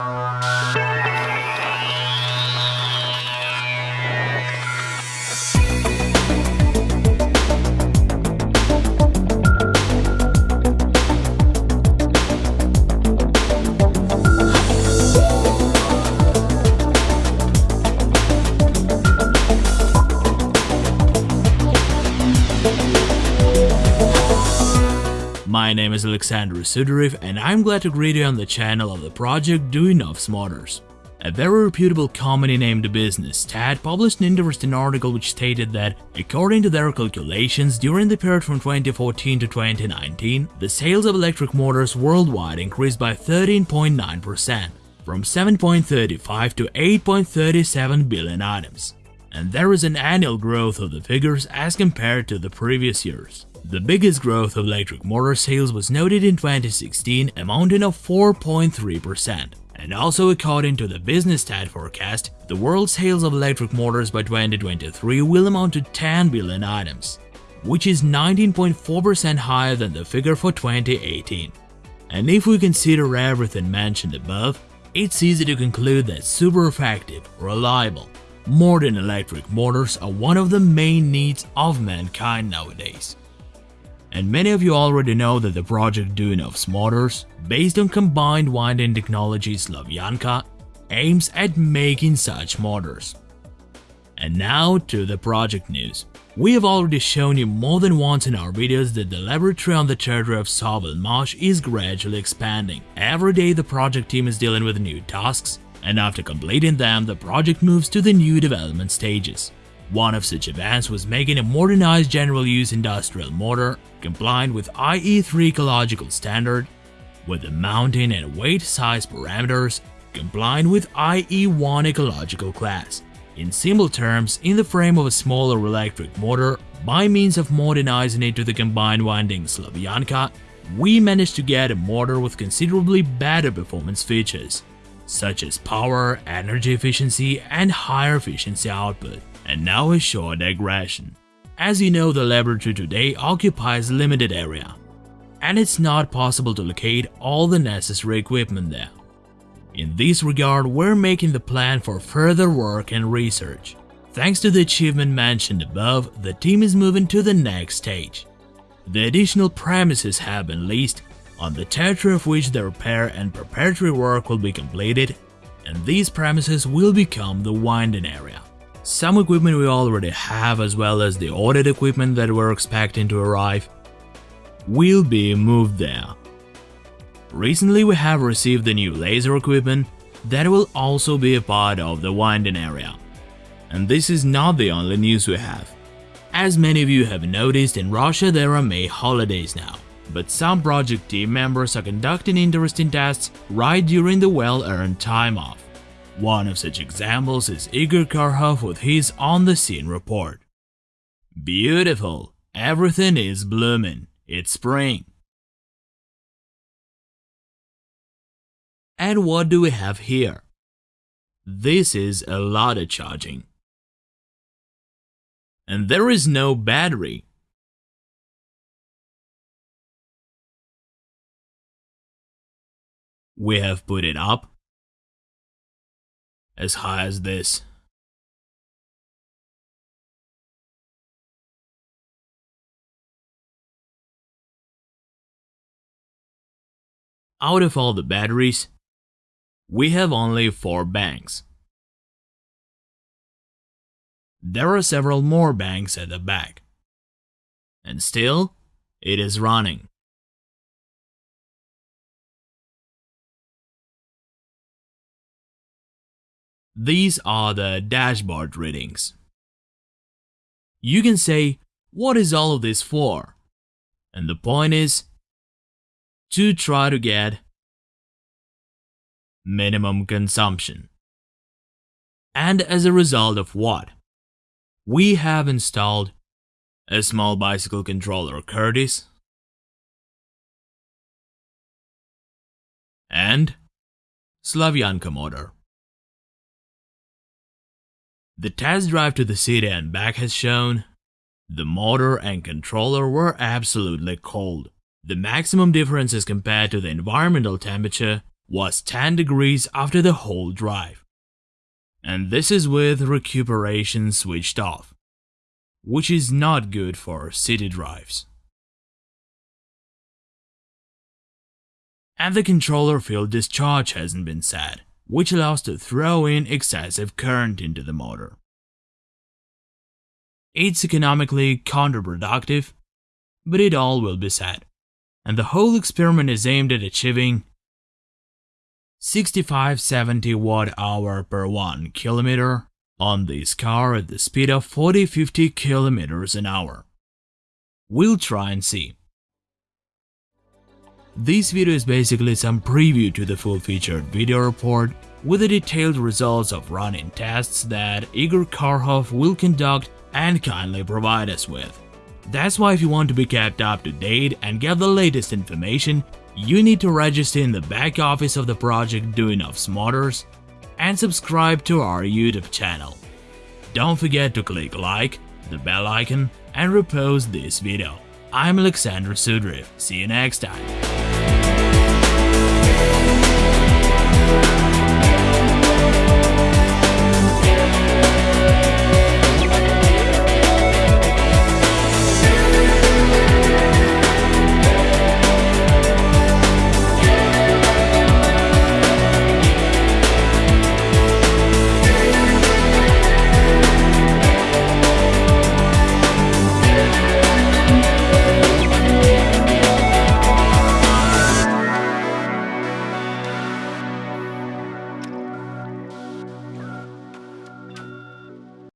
you My name is Alexander Sudarev and I'm glad to greet you on the channel of the project Duyunov's Motors. A very reputable company named Business Stat published an interesting article which stated that, according to their calculations, during the period from 2014 to 2019, the sales of electric motors worldwide increased by 13.9%, from 7.35 to 8.37 billion items. And there is an annual growth of the figures as compared to the previous years. The biggest growth of electric motor sales was noted in 2016 amounting of 4.3%. And also according to the Business Stat forecast, the world sales of electric motors by 2023 will amount to 10 billion items, which is 19.4% higher than the figure for 2018. And if we consider everything mentioned above, it's easy to conclude that super effective, reliable, modern electric motors are one of the main needs of mankind nowadays. And many of you already know that the project Duyunov's Motors, based on combined winding technology Slavyanka, aims at making such motors. And now to the project news. We have already shown you more than once in our videos that the laboratory on the territory of Sovelmash is gradually expanding. Every day the project team is dealing with new tasks, and after completing them, the project moves to the new development stages. One of such events was making a modernized general use industrial motor compliant with IE3 ecological standard, with the mounting and weight size parameters compliant with IE1 ecological class. In simple terms, in the frame of a smaller electric motor, by means of modernizing it to the combined winding Slavyanka, we managed to get a motor with considerably better performance features, such as power, energy efficiency, and higher efficiency output. And now a short digression. As you know, the laboratory today occupies a limited area, and it's not possible to locate all the necessary equipment there. In this regard, we're making the plan for further work and research. Thanks to the achievement mentioned above, the team is moving to the next stage. The additional premises have been leased, on the territory of which the repair and preparatory work will be completed, and these premises will become the winding area. Some equipment we already have as well as the ordered equipment that we're expecting to arrive will be moved there. Recently we have received the new laser equipment that will also be a part of the winding area. And this is not the only news we have. As many of you have noticed, in Russia there are May holidays now, but some project team members are conducting interesting tests right during the well-earned time off. One of such examples is Igor Karhov with his on-the-scene report. Beautiful! Everything is blooming. It's spring. And what do we have here? This is a lot of charging. And there is no battery. We have put it up as high as this. Out of all the batteries, we have only 4 banks. There are several more banks at the back. And still, it is running. These are the dashboard readings. You can say, what is all of this for? And the point is to try to get minimum consumption. And as a result of what? We have installed a small bicycle controller Curtis and Slavyanka motor. The test drive to the city and back has shown the motor and controller were absolutely cold. The maximum difference as compared to the environmental temperature was 10 degrees after the whole drive. And this is with recuperation switched off, which is not good for city drives. And the controller field discharge hasn't been set, which allows to throw in excessive current into the motor. It's economically counterproductive, but it all will be said, and the whole experiment is aimed at achieving 65-70 watt hour per 1 kilometer on this car at the speed of 40-50 kilometers an hour. We'll try and see. This video is basically some preview to the full-featured video report with the detailed results of running tests that Igor Karhov will conduct and kindly provide us with. That's why if you want to be kept up to date and get the latest information, you need to register in the back office of the project Duyunov's Motors and subscribe to our YouTube channel. Don't forget to click like, the bell icon and repost this video. I'm Alexander Sudarev, see you next time. We'll